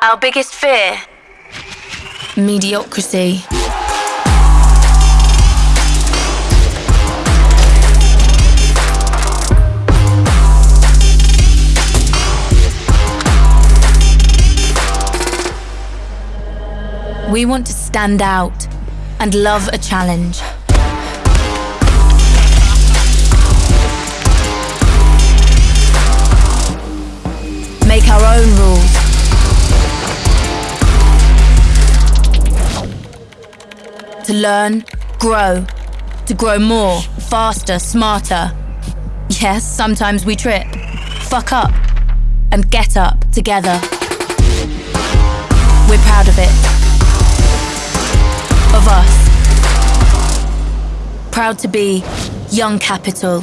Our biggest fear? Mediocrity. We want to stand out and love a challenge. Make our own rules. To learn, grow, to grow more, faster, smarter. Yes, sometimes we trip, fuck up, and get up together. We're proud of it. Of us. Proud to be Young Capital.